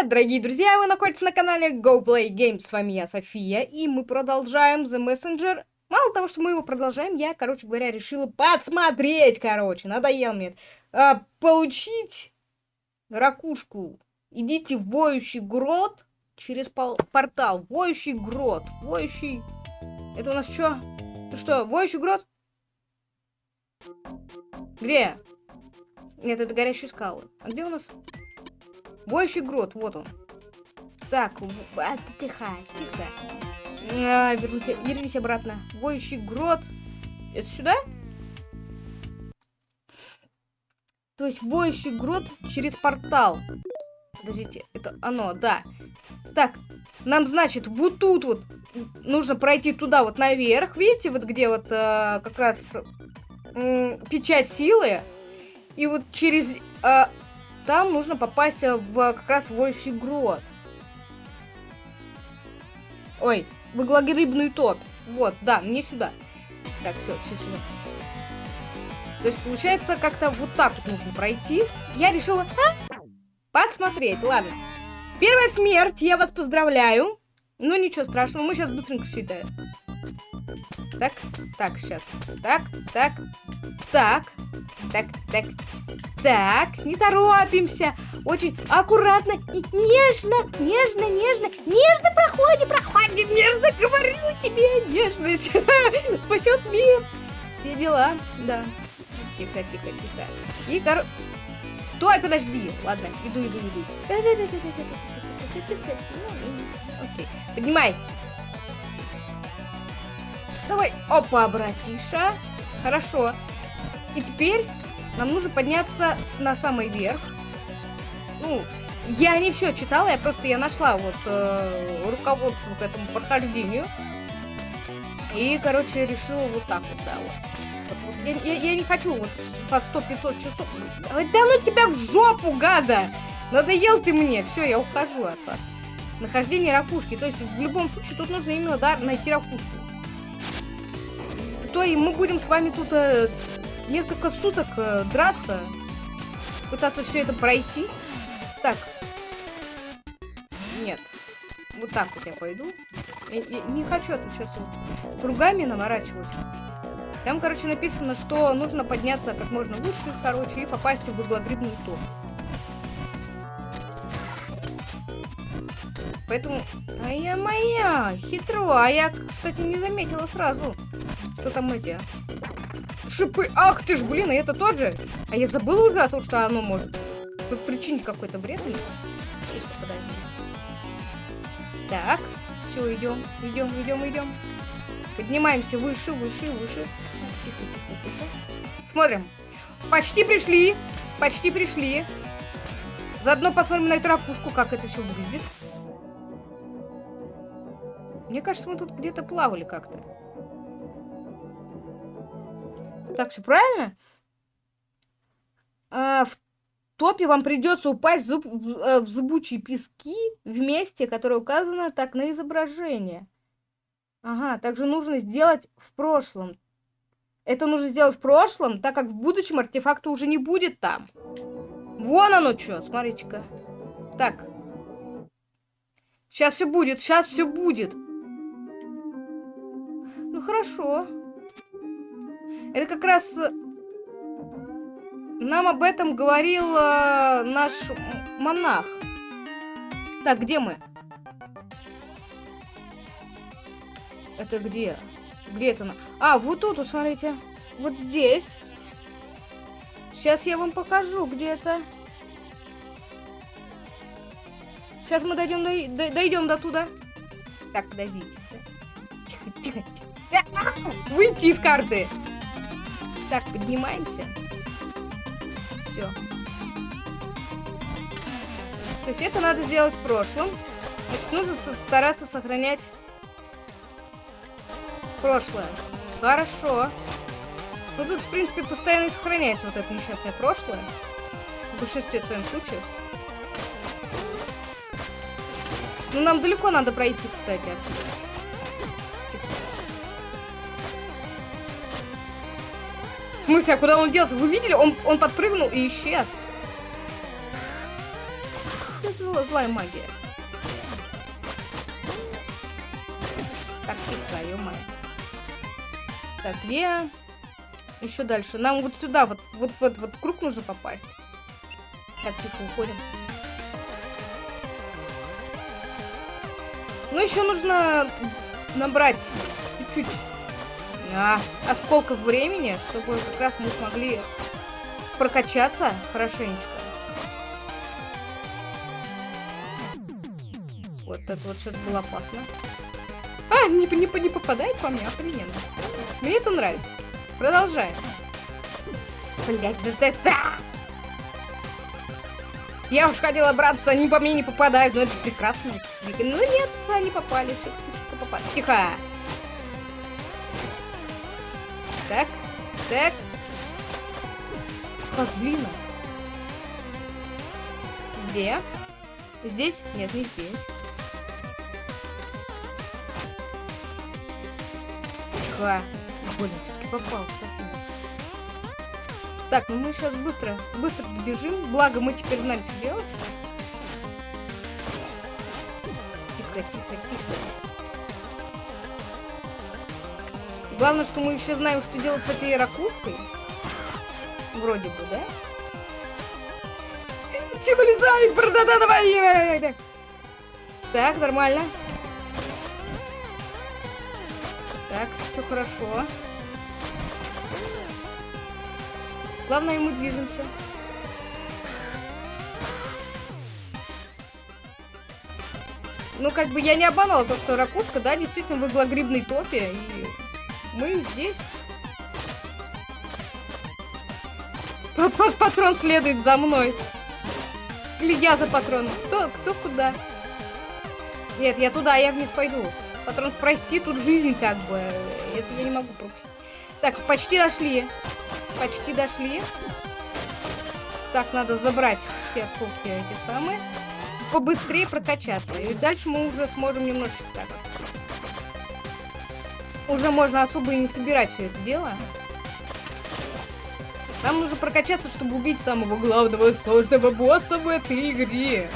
привет, дорогие друзья! Вы находитесь на канале Go Play Games. С вами я, София, и мы продолжаем The Messenger. Мало того, что мы его продолжаем, я, короче говоря, решила подсмотреть, короче, надоел мне. А, получить ракушку. Идите в воющий грот через портал. Воющий грот. Воющий... Это у нас что? Это что, воющий грот? Где? Нет, это горящие скалы. А где у нас... Воющий грот, вот он. Так, а, тихо, тихо. А, вернись, вернись обратно. Воющий грот. Это сюда? То есть воющий грот через портал. Подождите, это оно, да. Так, нам, значит, вот тут вот нужно пройти туда вот наверх. Видите, вот где вот э, как раз э, печать силы. И вот через э, там нужно попасть э, в как раз воющий грот. Ой, в иглогрибную топь. Вот, да, мне сюда. Так, все, все сюда. То есть, получается, как-то вот так вот нужно пройти. Я решила а, подсмотреть, ладно. Первая смерть, я вас поздравляю. Ну, ничего страшного, мы сейчас быстренько все это... Так, так, сейчас. Так, так, так, так, так, так, не торопимся. Очень аккуратно и нежно, нежно, нежно, нежно проходи, проходи, нежно, говорю тебе, нежность спасет мир. Все дела, да. Тихо, тихо, тихо. И кор... Стой, подожди. Ладно, иду, иду, иду. Окей, поднимай. Давай. Опа, братиша. Хорошо. И теперь нам нужно подняться на самый верх. Ну, я не все читала, я просто я нашла вот э, руководство к этому прохождению. И, короче, решила вот так вот, да, вот. Я, я, я не хочу вот по 100-500 часов. Да ну тебя в жопу, гада! Надоел ты мне. Все, я ухожу от вас. Нахождение ракушки. То есть, в любом случае, тут нужно именно, да, найти ракушку. То и мы будем с вами тут э, несколько суток э, драться, пытаться все это пройти. Так. Нет. Вот так вот я пойду. Я, я не хочу вот кругами наворачивать. Там, короче, написано, что нужно подняться как можно выше, короче, и попасть в углогрибную тур. Поэтому... А я моя! Хитро! А я, кстати, не заметила сразу, что там эти шипы. Ах ты ж, блин, и это тот же. А я забыла уже о том, что оно может тут причинить какой-то вред. Так, все, идем, идем, идем, идем. Поднимаемся выше, выше, выше. Тихо, тихо, тихо. Смотрим. Почти пришли. Почти пришли. Заодно посмотрим на эту ракушку, как это все выглядит. Мне кажется, мы тут где-то плавали как-то. Так, все правильно? А, в топе вам придется упасть в, зуб, в, э, в зыбучие пески в месте, которое указано так на изображение. Ага, также нужно сделать в прошлом. Это нужно сделать в прошлом, так как в будущем артефакта уже не будет там. Вон оно что, смотрите-ка. Так. Сейчас все будет, сейчас все будет. Ну хорошо. Это как раз э, нам об этом говорил э, наш монах. Так, где мы? Это где? Где это? А, вот тут, вот, смотрите. Вот здесь. Сейчас я вам покажу, где это. Сейчас мы дойдем до, до, дойдем до туда. Так, подождите. Тихо, тихо, тихо. Выйти из карты. Так, поднимаемся. Все. То есть это надо сделать в прошлом. Значит, нужно стараться сохранять прошлое. Хорошо. Ну тут, в принципе, постоянно сохраняется вот это несчастное прошлое. В большинстве своем случаев. Ну, нам далеко надо пройти, кстати, отсюда. Смысле, а куда он делся? Вы видели? Он, он подпрыгнул и исчез. зл- злая магия. Так, тихо, ё Так, где? Еще дальше. Нам вот сюда, вот, вот, вот, вот круг нужно попасть. Так, тихо, уходим. Ну, еще нужно набрать чуть-чуть а, осколков времени, чтобы как раз мы смогли прокачаться хорошенечко. Вот это вот что-то было опасно. А, не, не, не попадает по мне, охрененно. Мне это нравится. Продолжаем. Блять, да, да! Я уж хотела браться, они по мне не попадают, но это же прекрасно. Ну нет, они попали, все попали. Тихо! Так. Козлина. Где? Здесь? Нет, не здесь. Тихо. Блин, попал. Так, ну мы сейчас быстро, быстро бежим. Благо мы теперь знаем, что делать. Тихо, тихо, тихо. Главное, что мы еще знаем, что делать с этой ракушкой. Вроде бы, да? Типа лезай, да давай! Так, нормально. Так, все хорошо. Главное, мы движемся. Ну, как бы я не обманула то, что ракушка, да, действительно в иглогрибной топе, и мы здесь. Патрон следует за мной. Или я за патроном. Кто, кто куда? Нет, я туда, я вниз пойду. Патрон, прости, тут жизнь как бы. Это я не могу пропустить. Так, почти дошли. Почти дошли. Так, надо забрать все осколки эти самые. Побыстрее прокачаться. И дальше мы уже сможем немножечко так Уже можно особо и не собирать все это дело. Нам нужно прокачаться, чтобы убить самого главного сложного босса в этой игре.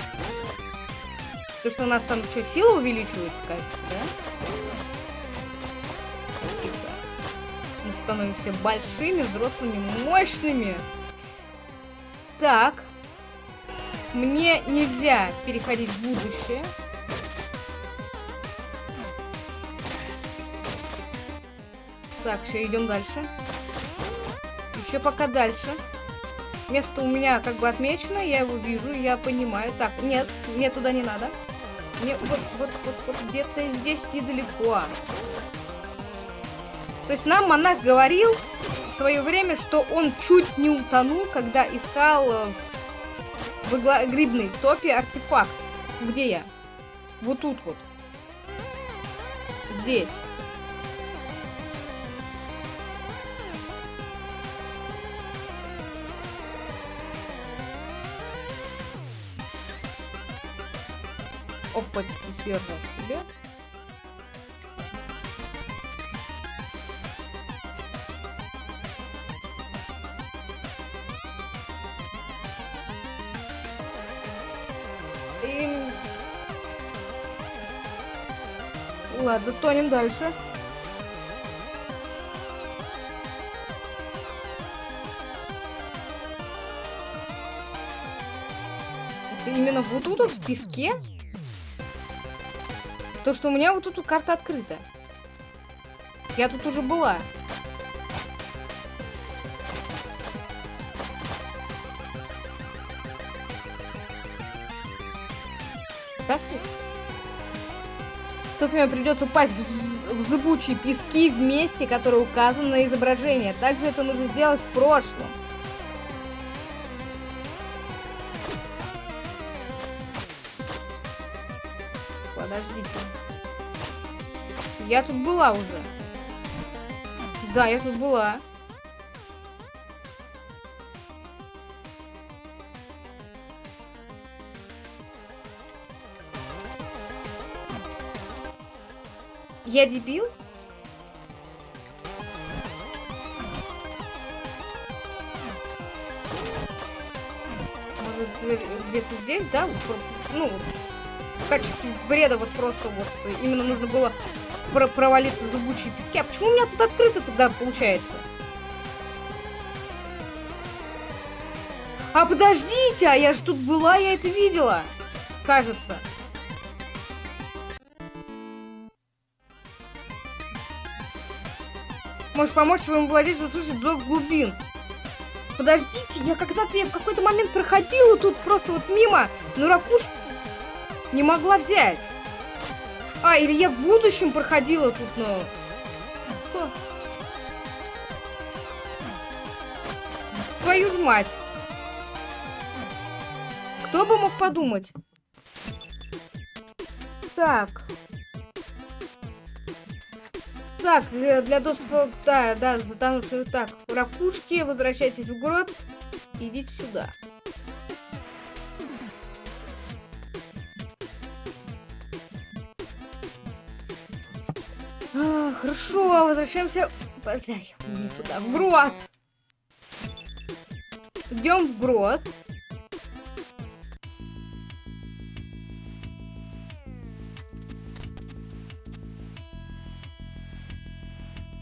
То, что у нас там что, сила увеличивается, кажется, да? становимся большими, взрослыми, мощными. Так. Мне нельзя переходить в будущее. Так, все, идем дальше. Еще пока дальше. Место у меня как бы отмечено, я его вижу, я понимаю. Так, нет, мне туда не надо. Мне вот, вот, вот, вот где-то здесь недалеко. То есть нам монах говорил в свое время, что он чуть не утонул, когда искал э, в грибной топе артефакт. Где я? Вот тут вот. Здесь. Опачки, хер себе. Ладно, тонем дальше. Это именно вот тут в песке? То, что у меня вот тут карта открыта. Я тут уже была. Так ли? Тут мне придется упасть в, в зыбучие пески в месте, которое указано на изображении. Также это нужно сделать в прошлом. Я тут была уже. Да, я тут была. Я дебил? Может, где-то здесь, да? ну, в качестве бреда вот просто вот именно нужно было про провалиться в зубучие пески. А почему у меня тут открыто тогда получается? А подождите, а я же тут была, я это видела. Кажется. Можешь помочь своему владельцу услышать зов глубин. Подождите, я когда-то я в какой-то момент проходила тут просто вот мимо, но ракушку не могла взять. А, или я в будущем проходила тут, но... Твою ж мать. Кто бы мог подумать? Так. Так, для доступа... Да, да, потому что... Так, ракушки, возвращайтесь в город. Идите сюда. Хорошо, возвращаемся... Дай, не туда, в грот. Идем в грот.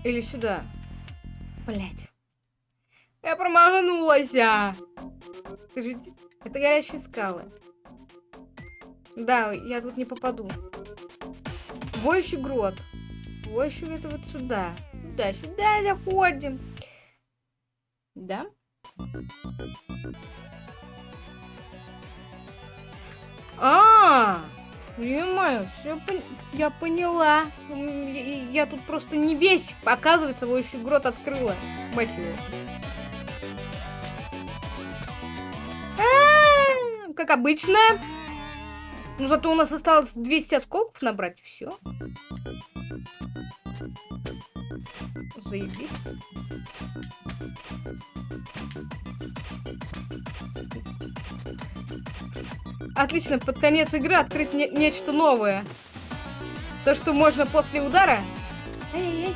Или сюда. Блять. Я промахнулась. Скажите, это горящие скалы. Да, я тут не попаду. Воющий грот. Воющий это вот сюда. Да, сюда заходим. Да? А! Понимаю, все пон... я поняла. Я, я тут просто не весь, оказывается, его еще грот открыла. Мать его. А -а -а, как обычно. Ну, зато у нас осталось 200 осколков набрать, все. Заебись. Отлично, под конец игры открыть не нечто новое. То, что можно после удара... Эй, эй.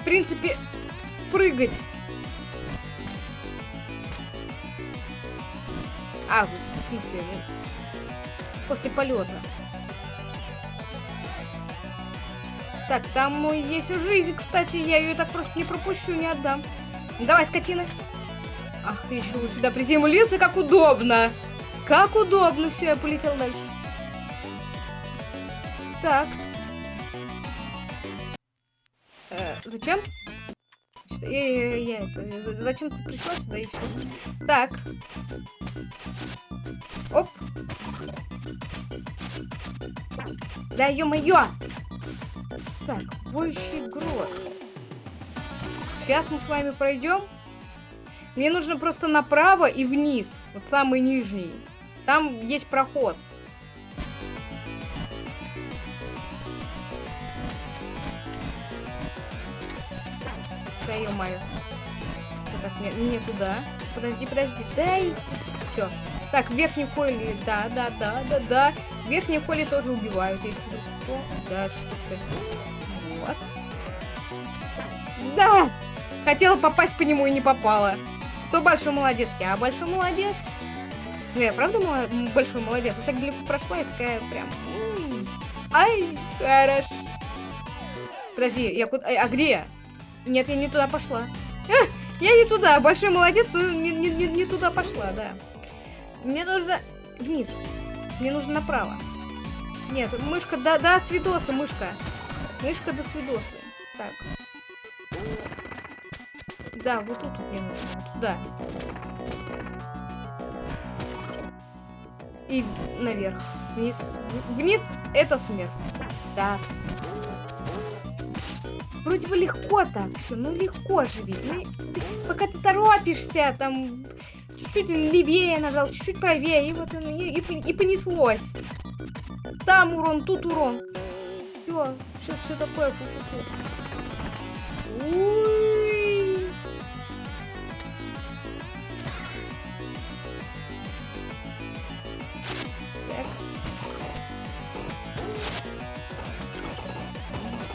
В принципе, прыгать. А, в смысле, ну, после полета. Так, там есть жизнь, кстати, я ее так просто не пропущу, не отдам. Давай, скотина. Ах, ты еще сюда приземлился, как удобно. Как удобно. Все, я полетел дальше. Так. Э, зачем? Я, я, я это, зачем ты пришла сюда и все? Так. Оп. Да ё-моё! Так, воющий грот. Сейчас мы с вами пройдем. Мне нужно просто направо и вниз. Вот самый нижний. Там есть проход. Ё-моё. Так, не, не туда. Подожди, подожди. Дай. Все. Так, в верхнем да, да, да, да, да. В верхнем тоже убивают, если что. Да, что Вот. Да! Хотела попасть по нему и не попала. Кто большой молодец? Я большой молодец. Ну, я правда большой молодец. Я так далеко прошла, я такая прям... Ай, хорошо. Подожди, я куда... А где Нет, я не туда пошла. А, я не туда. Большой молодец, не, не, не, не туда пошла, да. Мне нужно вниз. Мне нужно направо. Нет, мышка, да, да, свидоса, мышка. Мышка до свидоса. Так. Да, вот тут мне нужно. Туда. И наверх. Вниз. Вниз это смерть. Да. Вроде бы легко так все, ну легко же ведь. Ну, ты, пока ты торопишься, там чуть-чуть левее нажал, чуть-чуть правее, и вот и, и, и понеслось. Там урон, тут урон. Все, все, все такое. Фу -фу -фу.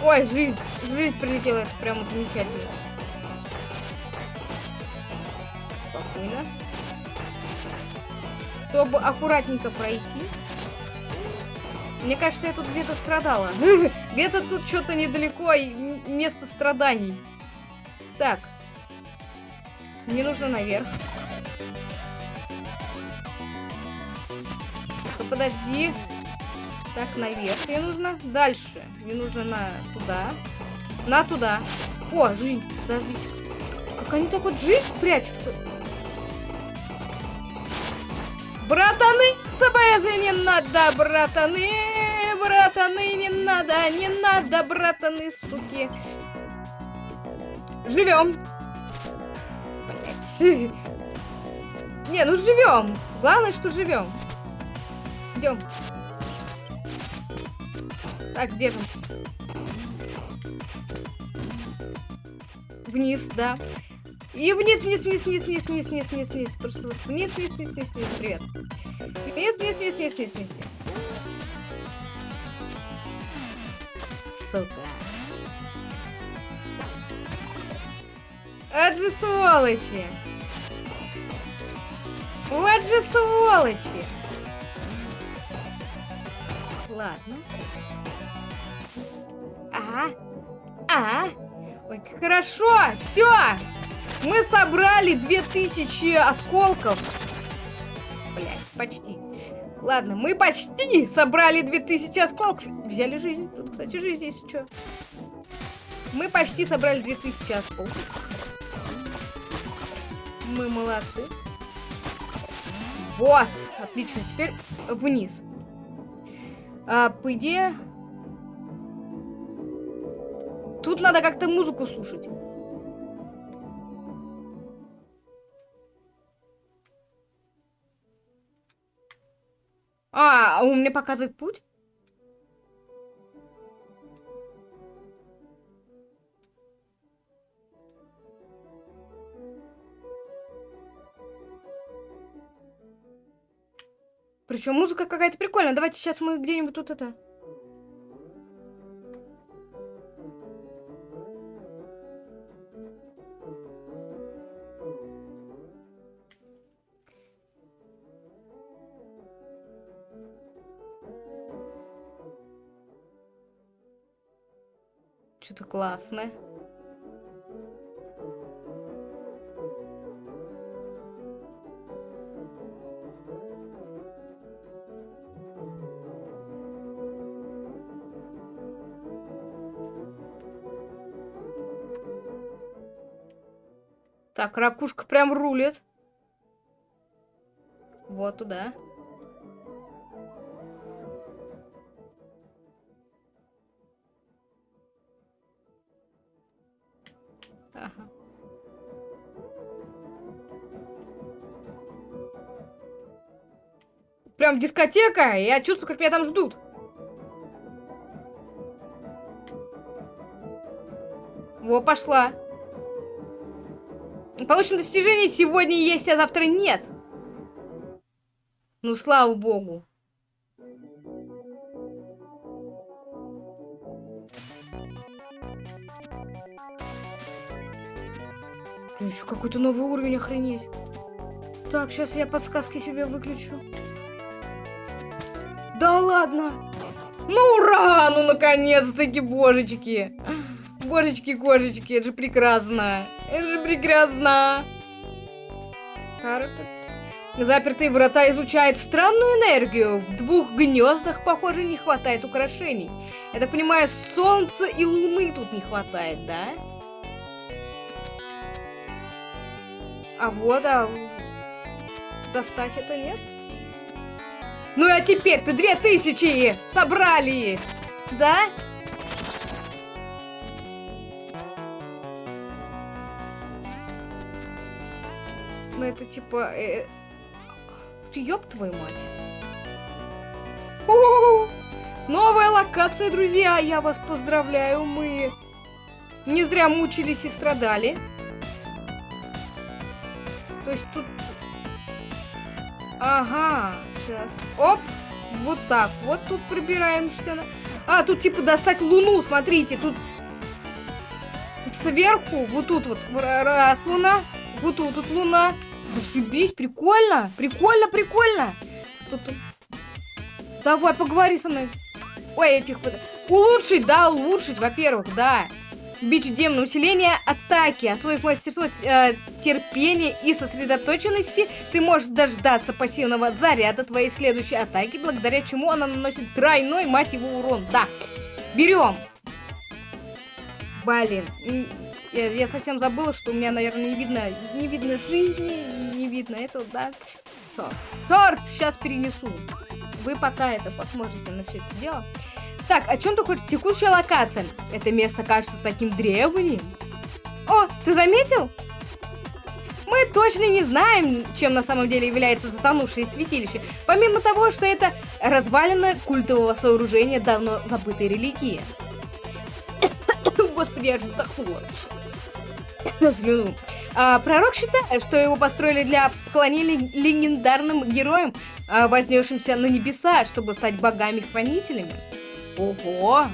Ой, жизнь, жизнь прилетела, это прямо замечательно. Спокойно. чтобы аккуратненько пройти. Мне кажется, я тут где-то страдала. Где-то тут что-то недалеко, место страданий. Так. Мне нужно наверх. Подожди. Так, наверх мне нужно. Дальше. Мне нужно на туда. На туда. О, жизнь. Подождите. Как они так вот жизнь прячут? Братаны, тобой не надо, братаны, братаны, не надо, не надо, братаны, суки. Живем. Не, ну живем. Главное, что живем. Идем. Так, держимся. Вниз, да. И вниз, вниз, вниз, вниз, вниз, вниз, вниз, вниз, вниз. Просто вот вниз, вниз, вниз, вниз, вниз. Привет. Вниз, вниз, вниз, вниз, вниз, вниз. Сука. Вот же сволочи. Вот же сволочи. Ладно. А, а, ой, хорошо, все. Мы собрали 2000 осколков. Блять, почти. Ладно, мы почти собрали 2000 осколков. Взяли жизнь. Тут, кстати, жизнь есть что. Мы почти собрали 2000 осколков. Мы молодцы. Вот, отлично. Теперь вниз. А, по идее... Тут надо как-то музыку слушать. А, он мне показывает путь? Причем музыка какая-то прикольная. Давайте сейчас мы где-нибудь тут это... Что-то классное. Так, ракушка прям рулит. Вот туда. Прям дискотека, я чувствую, как меня там ждут. Во, пошла. Получено достижение сегодня есть, а завтра нет. Ну, слава богу. Еще какой-то новый уровень, охренеть. Так, сейчас я подсказки себе выключу. Ладно. Ну ура! Ну наконец-таки, божечки. Божечки-кошечки, это же прекрасно. Это же прекрасно. Запертые врата изучают странную энергию. В двух гнездах, похоже, не хватает украшений. Я так понимаю, солнца и луны тут не хватает, да? А вот, а достать это нет? Ну а теперь ты две тысячи собрали, да? Ну это типа... Э... Ёб твою мать. У -у -у! Новая локация, друзья! Я вас поздравляю, мы не зря мучились и страдали. То есть тут... Ага, сейчас. Оп! Вот так. Вот тут пробираемся. А, тут типа достать луну, смотрите, тут сверху, вот тут вот раз луна, вот тут вот луна, Зашибись, прикольно, прикольно, прикольно. Тут? Давай, поговори со мной. Ой, этих... Улучшить, да, улучшить, во-первых, да. Бич демона усиление атаки, освоив мастерство э, терпения и сосредоточенности, ты можешь дождаться пассивного заряда твоей следующей атаки, благодаря чему она наносит тройной, мать его, урон. Да, берем. Блин, я, я совсем забыла, что у меня, наверное, не видно, не видно жизни, не видно этого, да. Черт, сейчас перенесу. Вы пока это посмотрите на все это дело. Так, о чем ты хочешь? Текущая локация. Это место кажется таким древним. О, ты заметил? Мы точно не знаем, чем на самом деле является затонувшее святилище. Помимо того, что это развалина культового сооружения давно забытой религии. Господи, я же вздохнула. Слюну. А, пророк считает, что его построили для поклонения легендарным героям, а, вознесшимся на небеса, чтобы стать богами-хранителями. Ого!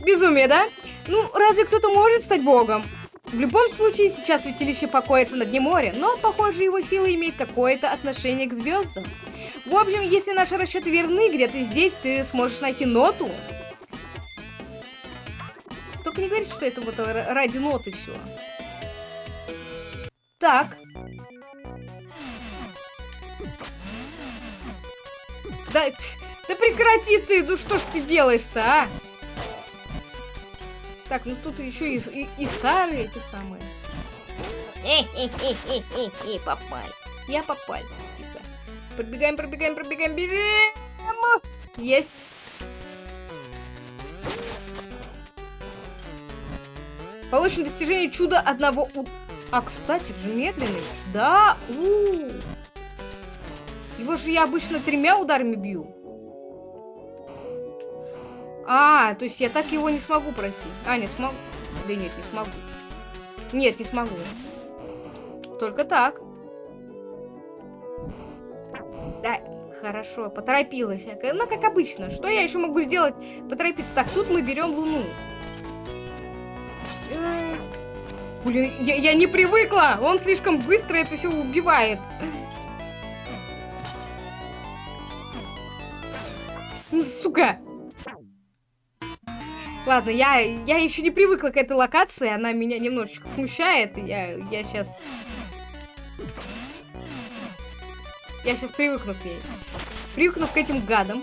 Безумие, да? Ну, разве кто-то может стать богом? В любом случае, сейчас святилище покоится на дне моря, но, похоже, его сила имеет какое-то отношение к звездам. В общем, если наши расчеты верны, где-то здесь ты сможешь найти ноту. Только не говори, что это вот ради ноты все. Так. Да, да прекрати ты, ну что ж ты делаешь-то, а? Так, ну тут еще и, и, и старые эти самые. Хе-хе-хе-хе-хе, попали. Я попал. Пробегаем, пробегаем, пробегаем, бежим! Есть. Получено достижение чуда одного у... А, кстати, же медленный. Да, у, -у, -у. Его же я обычно тремя ударами бью. А, то есть я так его не смогу пройти. А, не смогу. Да нет, не смогу. Нет, не смогу. Только так. Да, хорошо, поторопилась. Ну, как обычно. Что я еще могу сделать? Поторопиться. Так, тут мы берем Луну. Блин, я, я не привыкла! Он слишком быстро это все убивает. Сука! Ладно, я, я еще не привыкла к этой локации, она меня немножечко смущает, я, я сейчас... Я сейчас привыкну к ней. Привыкну к этим гадам.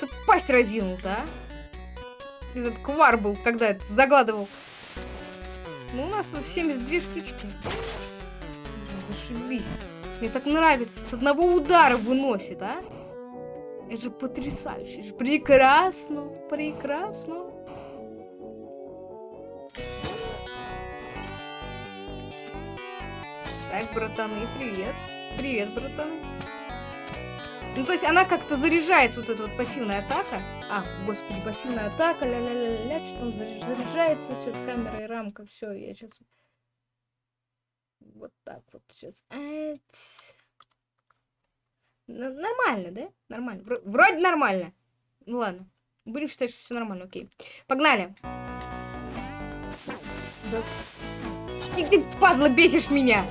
Тут пасть разинул-то, а? Этот квар был, когда это загладывал. Ну, у нас 72 штучки зашибись. Мне так нравится, с одного удара выносит, а? Это же потрясающе, это же прекрасно, прекрасно. Так, братаны, привет. Привет, братаны. Ну, то есть она как-то заряжается, вот эта вот пассивная атака. А, господи, пассивная атака, ля-ля-ля-ля, что там заряжается сейчас камера и рамка, все, я сейчас вот так вот сейчас. Нормально, да? Нормально. Вроде нормально. Ну ладно. Будем считать, что все нормально, окей. Погнали. Да. Ты, падла, бесишь меня.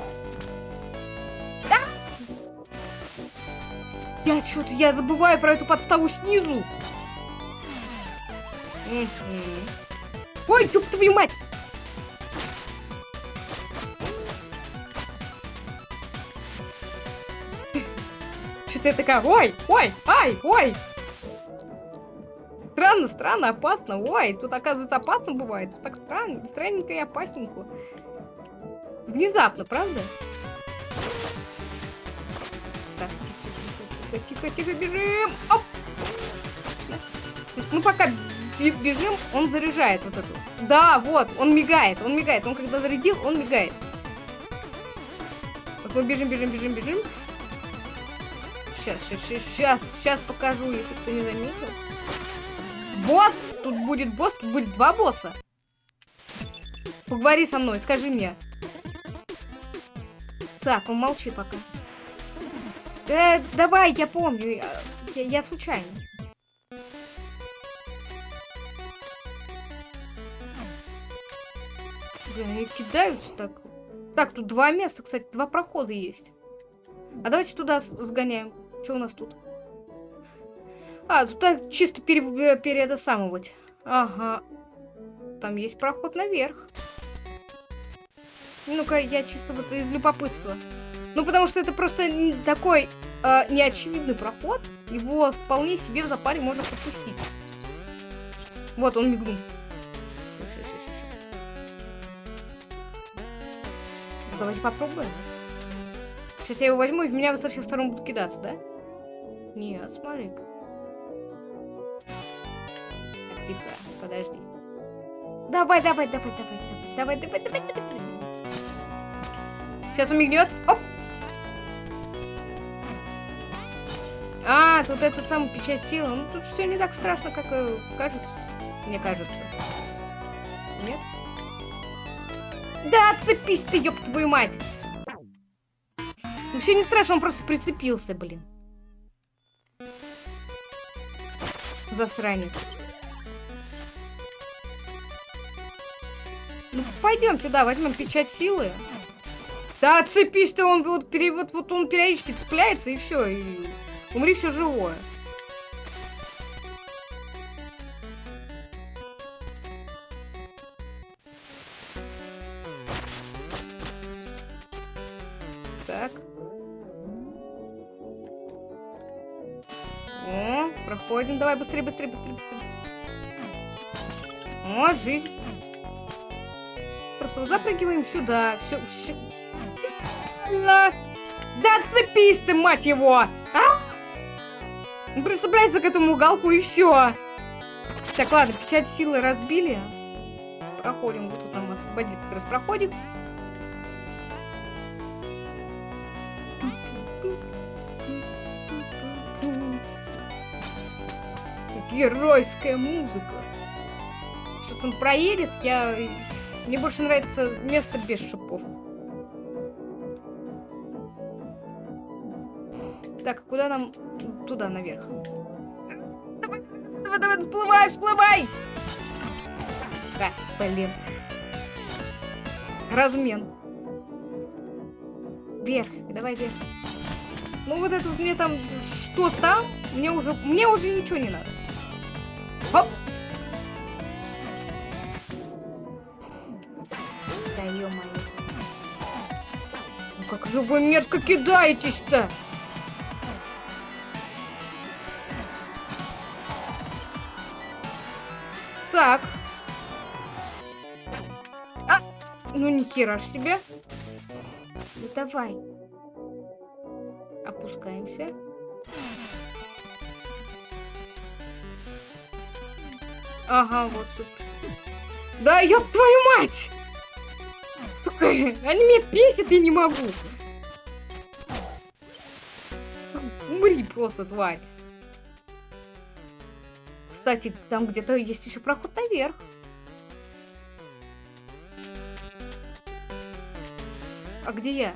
Да? Я что-то, я забываю про эту подставу снизу. Ой, ёб твою мать! Ты такая, ой, ой, ай, ой. Странно, странно, опасно. Ой, тут, оказывается, опасно бывает. Так странно, странненько и опасненько. Внезапно, правда? Так, тихо, тихо, тихо, тихо, бежим. Оп! мы пока бежим, он заряжает вот эту. Да, вот, он мигает, он мигает. Он когда зарядил, он мигает. Вот мы бежим, бежим, бежим, бежим сейчас, сейчас, сейчас, сейчас покажу, если кто не заметил. Босс! Тут будет босс, тут будет два босса. Поговори со мной, скажи мне. Так, он молчи пока. Э, давай, я помню, я, я, я случайно. Блин, они кидаются так. Так, тут два места, кстати, два прохода есть. А давайте туда сгоняем. Что у нас тут? А, тут так чисто пере, пере это. Ага. Там есть проход наверх. Ну-ка, я чисто вот из любопытства. Ну, потому что это просто такой э, неочевидный проход. Его вполне себе в запаре можно пропустить. Вот, он мигнул. Ну, давайте попробуем. Сейчас я его возьму, и в меня со всех сторон будут кидаться, да? Нет, смотри-ка. Тихо, подожди. Давай, давай, давай, давай, давай, давай, давай, давай, давай. Сейчас он мигнет. Оп! А, тут это самая печать силы. Ну, тут все не так страшно, как э, кажется. Мне кажется. Нет? Да, отцепись ты, ёб твою мать! Ну все не страшно, он просто прицепился, блин. Засранец. Ну, пойдемте, да, возьмем печать силы. Да, отцепись ты, он вот, пере, вот, вот он периодически цепляется, и все, и умри все живое. Давай, быстрее, быстрее, быстрее, быстрее. О, жизнь. Просто запрыгиваем сюда. Все, все. Да цепись ты, мать его! А? Прицепляйся к этому уголку и все. Так, ладно, печать силы разбили. Проходим. Вот тут нам освободили как раз проходик. Геройская музыка. Сейчас он проедет, я... Мне больше нравится место без шипов. Так, куда нам? Туда, наверх. Давай, давай, давай, давай, всплывай, всплывай! Да, блин. Размен. Вверх, давай вверх. Ну вот это вот мне там что там, мне уже, мне уже ничего не надо. Хоп! Да ё-моё. Ну как же вы мерзко кидаетесь-то? Так. А! Ну ни хера ж себе. Ну давай. Опускаемся. Ага, вот тут. Да ёб твою мать! Сука, они меня бесят, я не могу. Умри просто, тварь. Кстати, там где-то есть еще проход наверх. А где я?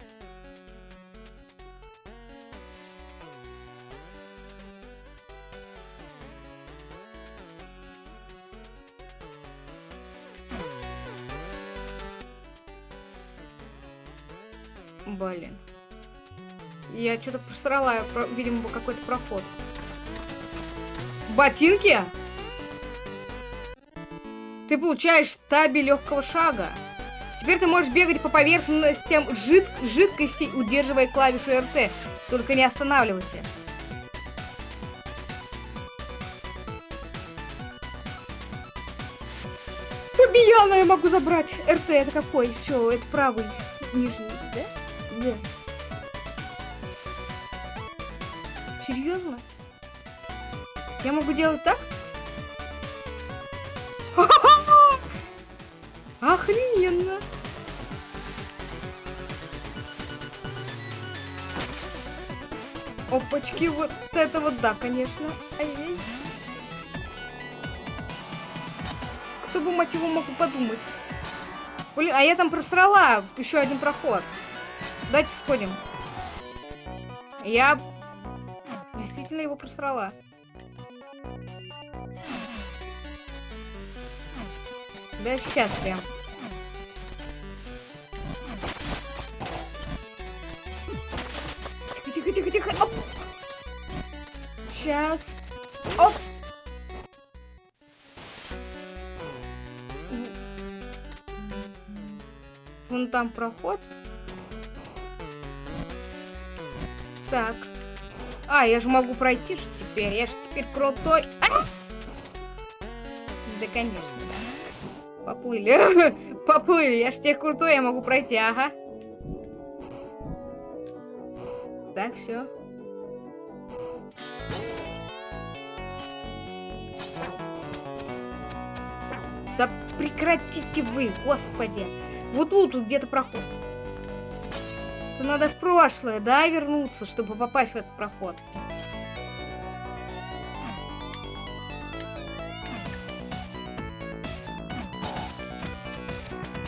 Я что-то просрала, видимо, какой-то проход. Ботинки? Ты получаешь таби легкого шага. Теперь ты можешь бегать по поверхностям жид жидкости, удерживая клавишу РТ. Только не останавливайся. Фабияна я могу забрать. РТ это какой? Все, это правый. Нижний, да? Да. Серьезно? Я могу делать так? Охрененно. Опачки, вот это вот да, конечно. Кто бы, мать его, мог подумать. Блин, а я там просрала еще один проход. Давайте сходим. Я сильно его просрала. Да сейчас прям. Тихо, тихо, тихо, тихо. Оп. Сейчас. Оп. Вон там проход. Так. А, я же могу пройти же теперь. Я же теперь крутой. А! Да, конечно, да. Поплыли. Поплыли. Я же теперь крутой, я могу пройти. Ага. Так, все. Да прекратите вы, господи. Вот тут, где-то проход. Надо в прошлое, да, вернуться, чтобы попасть в этот проход.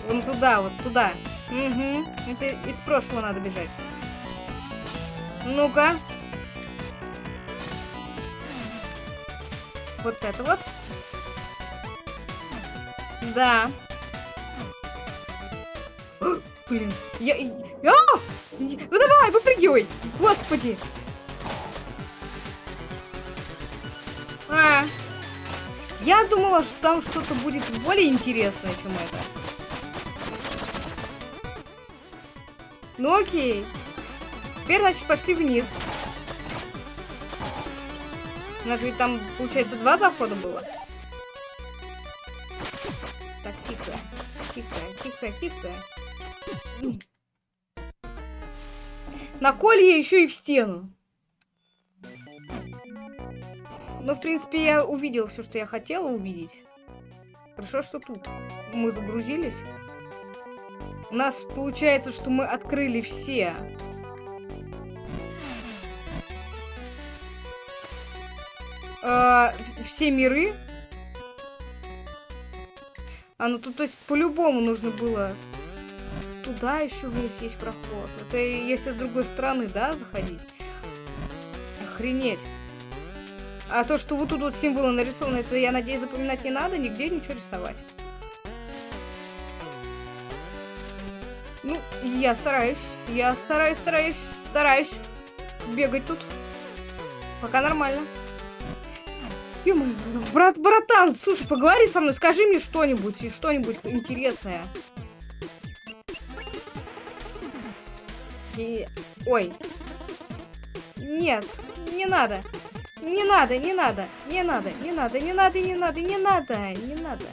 Вон туда, вот туда. Угу. Это, это прошлого надо бежать. Ну-ка. Вот это вот. Да. Блин, я... я... А! Ну давай, выпрыгивай! Господи! А, я думала, что там что-то будет более интересное, чем это. Ну окей. Теперь, значит, пошли вниз. У нас же ведь там, получается, два захода было. Так, тихо. Тихо, тихо, тихо. На колье еще и в стену. Ну, в принципе, я увидел все, что я хотела увидеть. Хорошо, что тут мы загрузились. У нас получается, что мы открыли все. Э, все миры. А, ну тут, то есть, по-любому нужно было... Туда еще вниз есть проход. Это если с другой стороны, да, заходить? Охренеть. А то, что вот тут вот символы нарисованы, это, я надеюсь, запоминать не надо, нигде ничего рисовать. Ну, я стараюсь. Я стараюсь, стараюсь, стараюсь бегать тут. Пока нормально. ё брат, братан, слушай, поговори со мной, скажи мне что-нибудь, что-нибудь интересное. И... Ой. Нет, не надо. Не надо, не надо, не надо, не надо, не надо, не надо, не надо, не надо.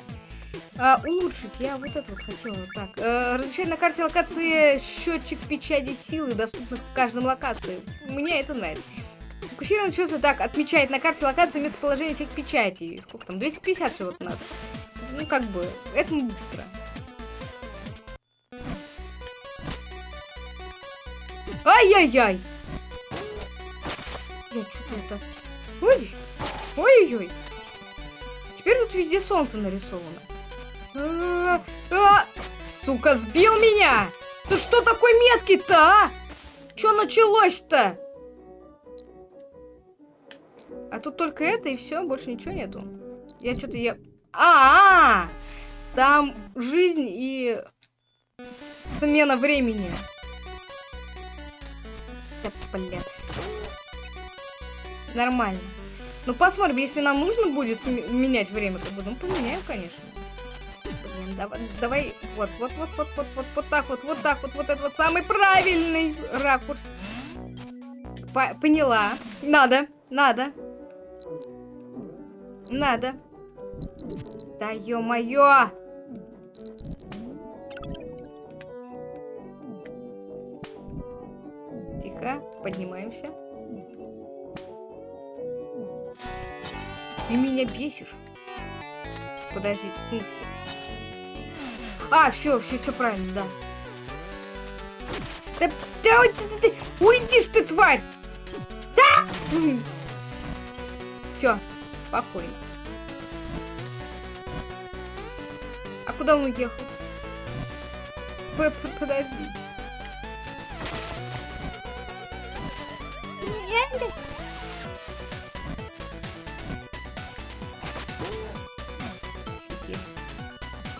А, улучшить. Я вот это вот хотела. Так. Э, размещать на карте локации счетчик печати силы, доступных в каждом локации. Мне это нравится. Фокусированное чувство так отмечает на карте локации местоположение всех печатей. Сколько там? 250 всего-то надо. Ну, как бы, это быстро. Ай-яй-яй! Я что-то это... Ой! Ой-ой-ой! Теперь тут везде солнце нарисовано. А, а, сука, сбил меня! Ты что такой меткий-то, а? Что началось-то? А тут только это и все, больше ничего нету. Я что-то я... А, -а, а Там жизнь и смена времени. Да, блядь. Нормально. Ну, посмотрим, если нам нужно будет менять время, то будем поменяем, конечно давай, давай, вот, вот, вот, вот, вот, вот, вот так вот, вот так вот, вот это вот самый правильный ракурс. По поняла. Надо, надо. Надо. Да ё-моё! Тихо, поднимаемся. Ты меня бесишь. Подожди, в? А, все, все, все правильно, да. Да, да, да, да, уйди ты, тварь! Да! Все, спокойно. А куда он уехал? Подожди.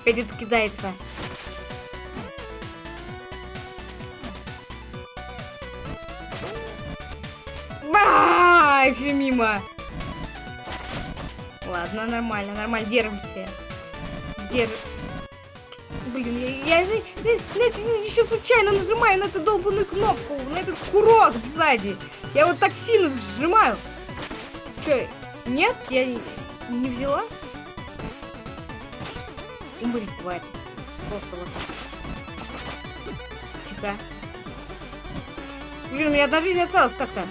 Опять это кидается. Ай, все мимо. Ладно, нормально, нормально, держимся. Держ... Блин, я, я, я, я, я еще случайно нажимаю на эту долбанную кнопку, на этот курок сзади. Я вот так сильно сжимаю. Че, нет? Я не, не взяла? Умри, тварь. Просто вот так. Тихо. Блин, у меня одна жизнь осталась так-то.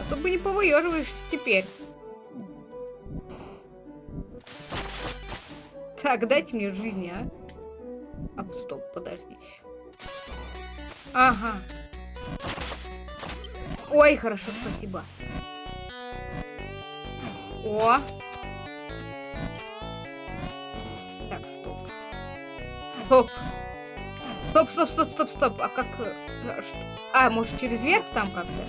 Особо не повыеживаешься теперь. Так, дайте мне жизни, а. А, стоп, подождите. Ага. Ой, хорошо, спасибо. О. Так, стоп. Стоп. Стоп, стоп, стоп, стоп, стоп. А как... Что? а может через верх там как-то?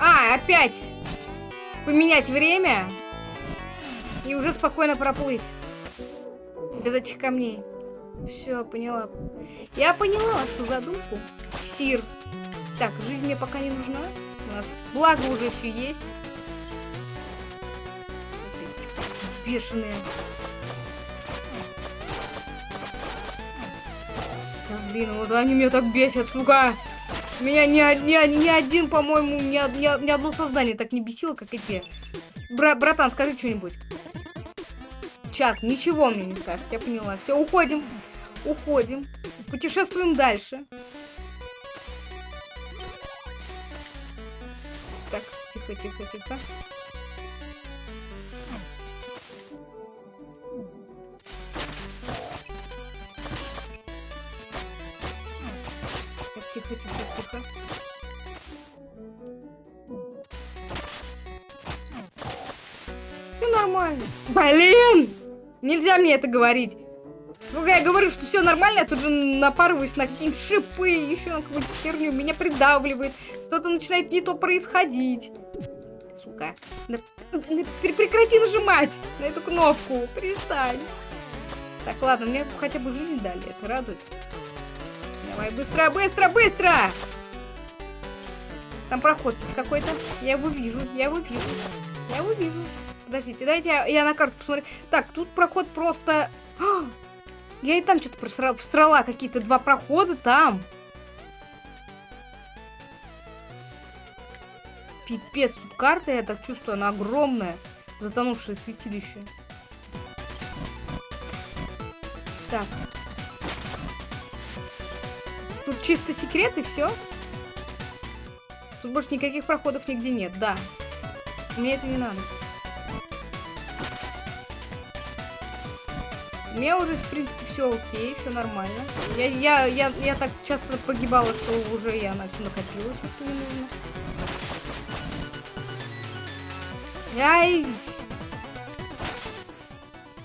А, опять поменять время и уже спокойно проплыть. Без этих камней. Все, поняла. Я поняла вашу задумку. Сир. Так, жизнь мне пока не нужна. У нас благо уже все есть. Бешеные. Блин, вот они меня так бесят, сука. Меня ни, ни, ни один, по-моему, ни, ни, ни одно создание так не бесило, как эти. Бра братан, скажи что-нибудь. Чат, ничего мне не скажет, я поняла. Все, уходим. Уходим. Путешествуем дальше. Так, тихо, тихо, тихо. Так, тихо, тихо, тихо. Все нормально. Блин! Нельзя мне это говорить. Когда я говорю, что все нормально, я тут же напарываюсь на какие-нибудь шипы, еще на какую-то херню, меня придавливает, что-то начинает не то происходить. Сука. Прекрати нажимать на эту кнопку, перестань. Так, ладно, мне хотя бы жизнь дали, это радует. Давай, быстро, быстро, быстро! Там проход какой-то. Я его вижу, я его вижу. Я его вижу. Подождите, дайте я, я на карту посмотрю. Так, тут проход просто... А! Я и там что-то просрала, всрала какие-то два прохода там. Пипец, тут карта, я так чувствую, она огромная. Затонувшее святилище. Так. Тут чисто секрет и все. Тут больше никаких проходов нигде нет, да. Мне это не надо. Меня уже, в принципе, все окей, все нормально. Я, я, я, я так часто погибала, что уже я на все накопила, все, что мне нужно. Ай!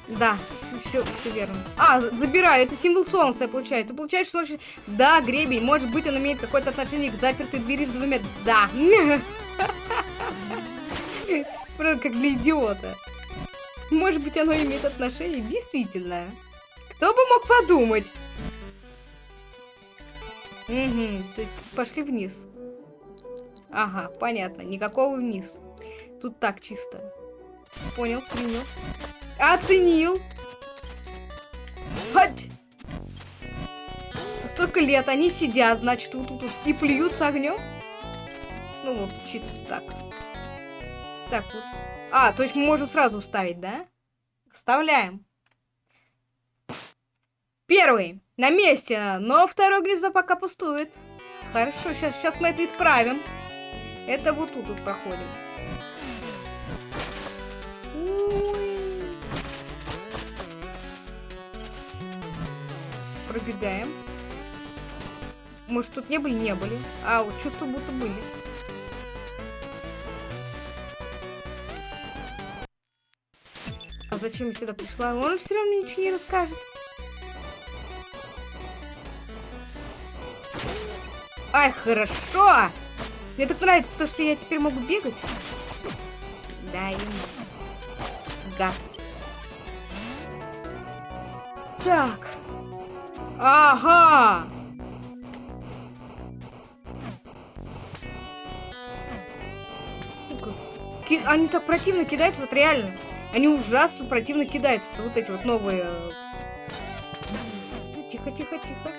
Да, все, все верно. А, забираю, это символ солнца я получаю. Ты получаешь солнечный... Да, гребень, может быть, он имеет какое-то отношение к запертой двери с двумя... Да. Просто как для идиота. Может быть, оно имеет отношение? Действительно. Кто бы мог подумать? Угу, пошли вниз. Ага, понятно. Никакого вниз. Тут так чисто. Понял, принял. Оценил. Хоть. Столько лет они сидят, значит, тут, тут и плюются огнем. Ну вот, чисто так. Так вот. А, то есть мы можем сразу вставить, да? Вставляем. Первый. На месте, но второе гнездо пока пустует. Хорошо, сейчас, сейчас мы это исправим. Это вот тут вот проходим. Пробегаем. Может, тут не были? Не были. А, вот чувство будто были. Зачем я сюда пришла? Он все равно ничего не расскажет. Ай, хорошо! Мне так нравится то, что я теперь могу бегать. Да, ему. Гад. Так. Ага. Они так противно кидаются, вот реально. Они ужасно противно кидаются. Вот эти вот новые. Тихо, тихо, тихо.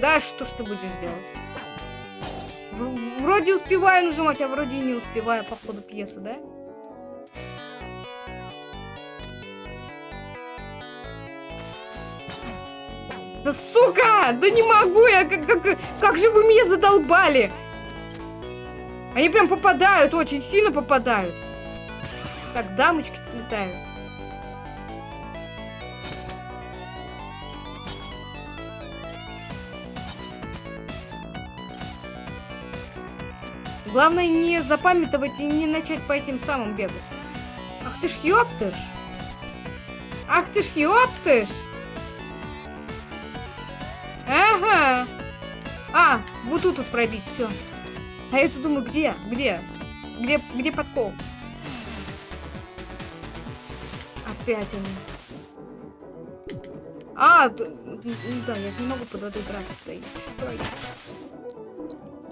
Да, что ж ты будешь делать? Вроде успеваю нажимать, а вроде и не успеваю по ходу пьесы, да? Да сука! Да не могу я! Как, как, как же вы меня задолбали! Они прям попадают, очень сильно попадают. Так, дамочки летают. Главное не запамятовать и не начать по этим самым бегать. Ах ты ж ёптыш! Ах ты ж ёптыш! Ага! А, вот тут вот пробить, все. А я тут думаю, где? Где? Где, где подкол? Опять они. А, да, я же не могу под водой драться стоять.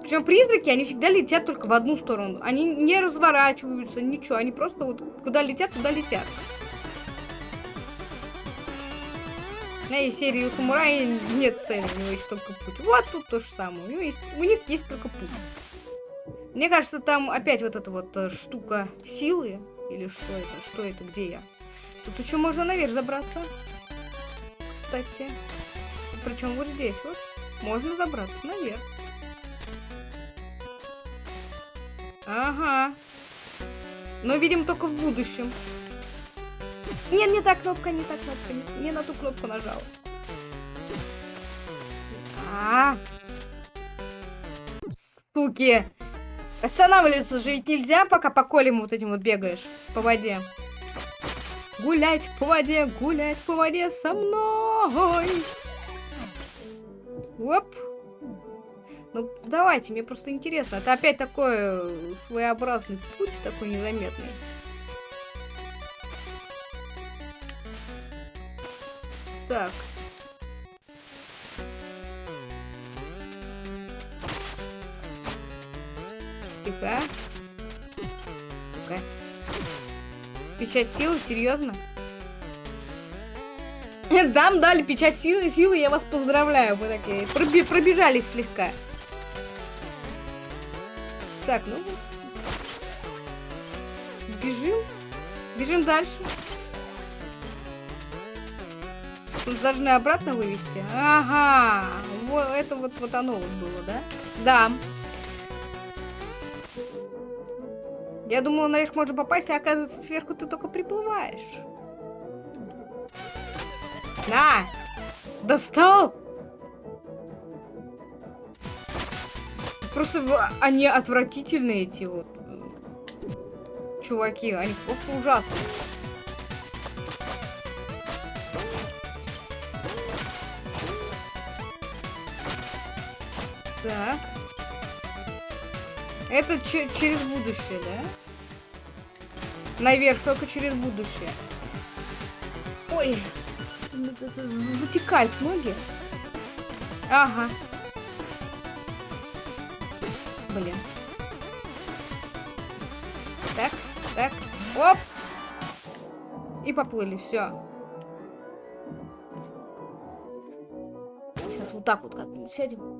Причем призраки, они всегда летят только в одну сторону. Они не разворачиваются, ничего. Они просто вот куда летят, туда летят. На и серии самурая нет цели, у него есть только путь. Вот тут то же самое. У, него есть, у них есть только путь. Мне кажется, там опять вот эта вот э, штука силы. Или что это? Что это? Где я? Тут еще можно наверх забраться. Кстати. Причем вот здесь вот. Можно забраться наверх. Ага. Но, видим, только в будущем. Нет, не та кнопка, не та кнопка. Не, не на ту кнопку нажал. А, -а, -а. Суки. Останавливаться же ведь нельзя, пока по колям вот этим вот бегаешь по воде. Гулять по воде, гулять по воде со мной. Оп. Ну, давайте, мне просто интересно. Это опять такой э, своеобразный путь, такой незаметный. Так. Тихо. Сука. Печать силы? Серьезно? Дам дали печать силы, силы, я вас поздравляю. Вы такие пробежались слегка. Так, ну... Бежим. Бежим дальше. Тут должны обратно вывести. Ага. Вот это вот, вот оно вот было, да? Да. Я думала, наверх можно попасть, а оказывается, сверху ты только приплываешь. На! Достал! Просто они отвратительные, эти вот чуваки. Они просто ужасные. Так. Это через будущее, да? Наверх, только через будущее. Ой. Вытекают ноги. Ага. Блин. Так, так. Оп! И поплыли, все. Сейчас вот так вот как-нибудь сядем.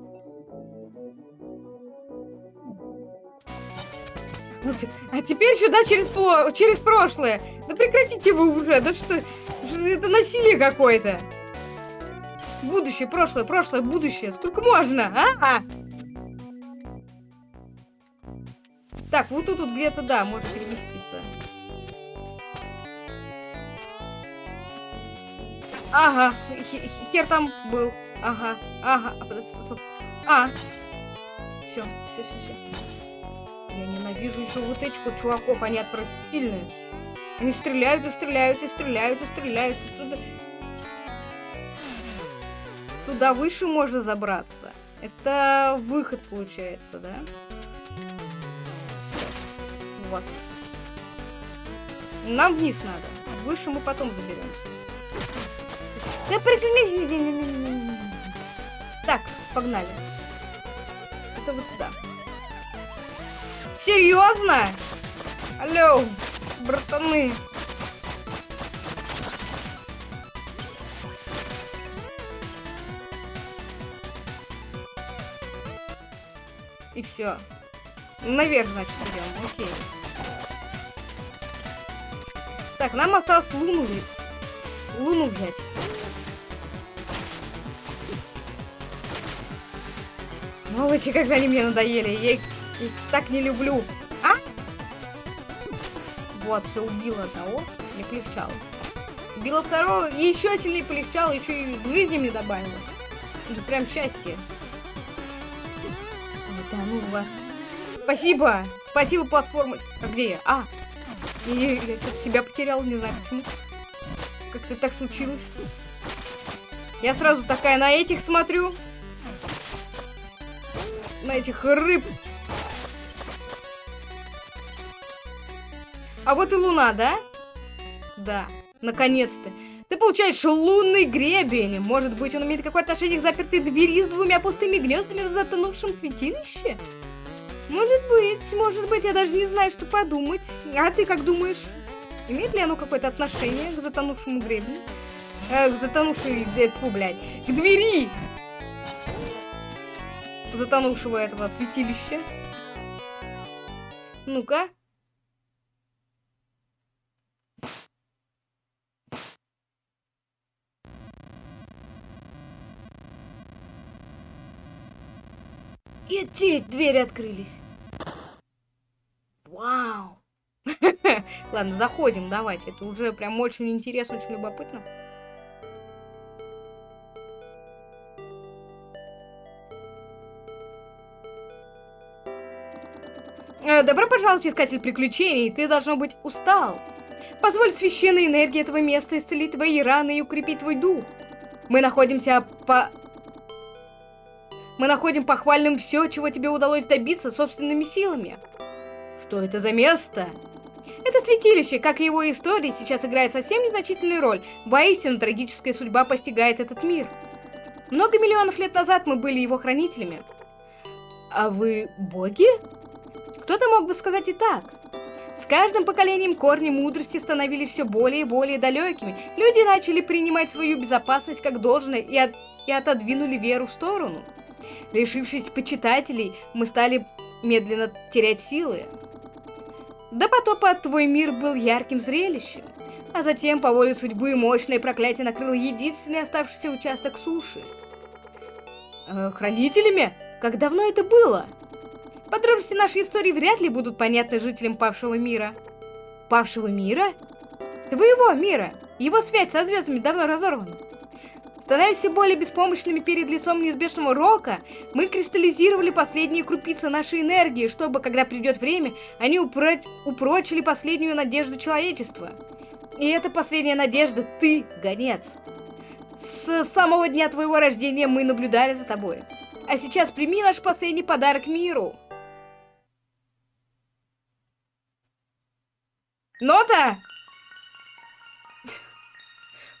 А теперь сюда через, через прошлое. Да прекратите вы уже. Да что, это насилие какое-то. Будущее, прошлое, прошлое, будущее. Сколько можно, а? а? Так, вот тут вот где-то, да, может переместиться. Ага, хер там был. Ага, ага. А, все, все, все, все. Я ненавижу еще вот этих вот чуваков, они отвратительные. Они стреляют и стреляют и стреляют и стреляют. И туда... туда выше можно забраться. Это выход получается, да? Вот. Нам вниз надо. выше мы потом заберемся. Да прекрати! Так, погнали. Это вот туда. Серьезно? Алло, братаны. И все. Наверх, значит, идем. Окей. Так, нам осталось луну, луну взять. Сволочи, как они мне надоели. Я их, их так не люблю. А? Вот, все, убила одного. Не полегчало. Убила второго, и еще сильнее полегчало, еще и жизни мне добавила. Это прям счастье. Да ну вас. Спасибо! Спасибо, платформа. А где я? А! Я, я, я себя потерял, не знаю почему. Как-то так случилось. Я сразу такая на этих смотрю на этих рыб. А вот и луна, да? Да, наконец-то. Ты получаешь лунный гребень. Может быть, он имеет какое-то отношение к запертой двери с двумя пустыми гнездами в затонувшем святилище? Может быть, может быть, я даже не знаю, что подумать. А ты как думаешь? Имеет ли оно какое-то отношение к затонувшему гребню? Э, к затонувшей, э, блядь, к двери! затонувшего этого святилища. Ну-ка. И эти двери открылись. Вау. Ладно, заходим, давайте. Это уже прям очень интересно, очень любопытно. Э, добро пожаловать, искатель приключений. Ты, должно быть, устал. Позволь священной энергии этого места исцелить твои раны и укрепить твой дух. Мы находимся по... Мы находим похвальным все, чего тебе удалось добиться собственными силами. Что это за место? Это святилище, как и его история, сейчас играет совсем незначительную роль. Воистину, трагическая судьба постигает этот мир. Много миллионов лет назад мы были его хранителями. А вы боги? Кто-то мог бы сказать и так. С каждым поколением корни мудрости становились все более и более далекими. Люди начали принимать свою безопасность как должное и, от... и отодвинули веру в сторону. Лишившись почитателей, мы стали медленно терять силы. До потопа твой мир был ярким зрелищем. А затем, по воле судьбы, мощное проклятие накрыло единственный оставшийся участок суши. Э, хранителями? Как давно это было? Подробности нашей истории вряд ли будут понятны жителям павшего мира. Павшего мира? Твоего мира. Его связь со звездами давно разорвана. Становясь все более беспомощными перед лицом неизбежного рока, мы кристаллизировали последние крупицы нашей энергии, чтобы, когда придет время, они упро упрочили последнюю надежду человечества. И эта последняя надежда — ты, гонец. С самого дня твоего рождения мы наблюдали за тобой. А сейчас прими наш последний подарок миру. Нота?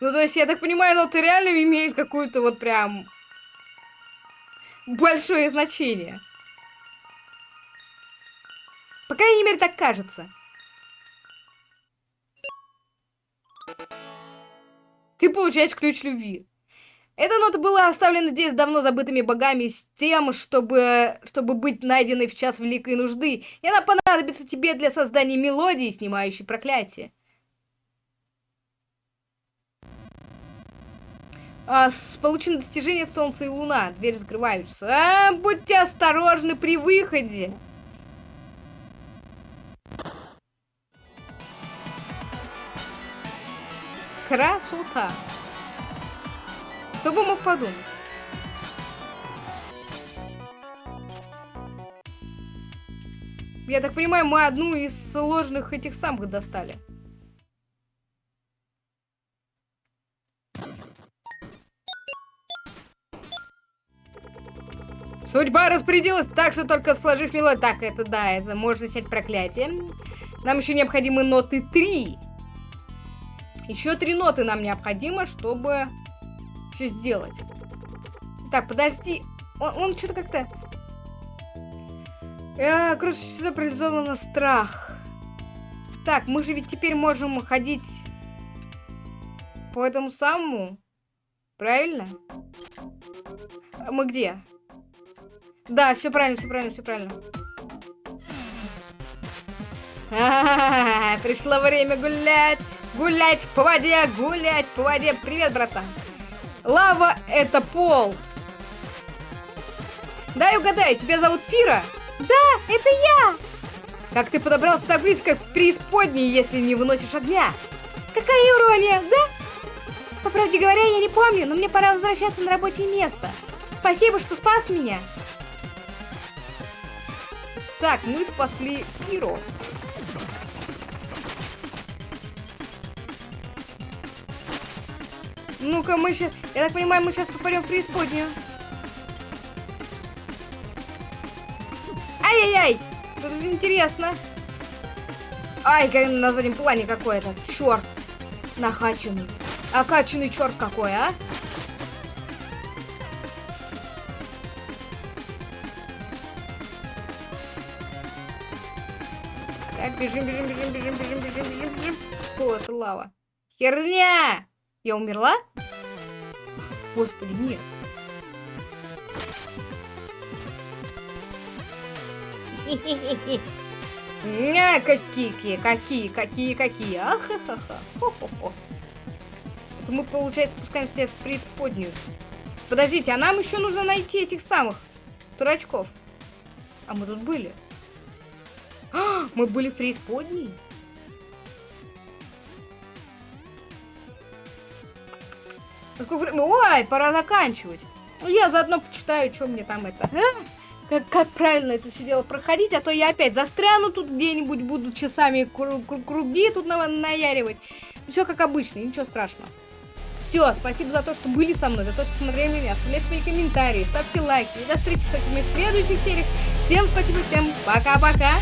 Ну, то есть, я так понимаю, ноты реально имеют какую-то вот прям большое значение. По крайней мере, так кажется. Ты получаешь ключ любви. Эта нота была оставлена здесь давно забытыми богами с тем, чтобы, чтобы быть найденной в час великой нужды, и она понадобится тебе для создания мелодии, снимающей проклятие. А, с, получено достижение Солнца и Луна. Дверь закрываются. А, будьте осторожны при выходе. Красота. Кто бы мог подумать? Я так понимаю, мы одну из сложных этих самых достали. Судьба распорядилась так, что только сложив мелодию... Так, это да, это можно снять проклятие. Нам еще необходимы ноты 3. Еще три ноты нам необходимо, чтобы все сделать. Так, подожди. Он, он что-то как-то... Э, короче, сюда парализовано страх. Так, мы же ведь теперь можем ходить по этому самому. Правильно? А мы где? Да, все правильно, все правильно, все правильно. Пришло время гулять. Гулять по воде, гулять по воде. Привет, братан. Лава это пол. Дай угадаю, тебя зовут Пира? Да, это я. Как ты подобрался так близко к преисподней, если не выносишь огня? Какая ирония, да? По правде говоря, я не помню, но мне пора возвращаться на рабочее место. Спасибо, что спас меня. Так, мы спасли Пиро. Ну-ка, мы сейчас... Я так понимаю, мы сейчас попадем в преисподнюю. Ай-яй-яй! Это же интересно. Ай, на заднем плане какой-то. Черт. Нахаченный. Окаченный черт какой, а? Бежим, бежим, бежим, бежим, бежим, бежим, бежим, бежим. О, это лава. Херня! Я умерла? Господи, нет. Ня, какие, какие, какие, какие. Ахахаха. Это мы, получается, спускаемся в преисподнюю. Подождите, а нам еще нужно найти этих самых дурачков. А мы тут были. Мы были в преисподней? Ой, пора заканчивать. Ну, я заодно почитаю, что мне там это... А? Как, как правильно это все дело проходить, а то я опять застряну тут где-нибудь, буду часами кру кру круги тут на наяривать. Все как обычно, ничего страшного. Все, спасибо за то, что были со мной, за то, что смотрели меня. Оставляйте свои комментарии, ставьте лайки. И до встречи с в следующих сериях. Всем спасибо, всем пока-пока.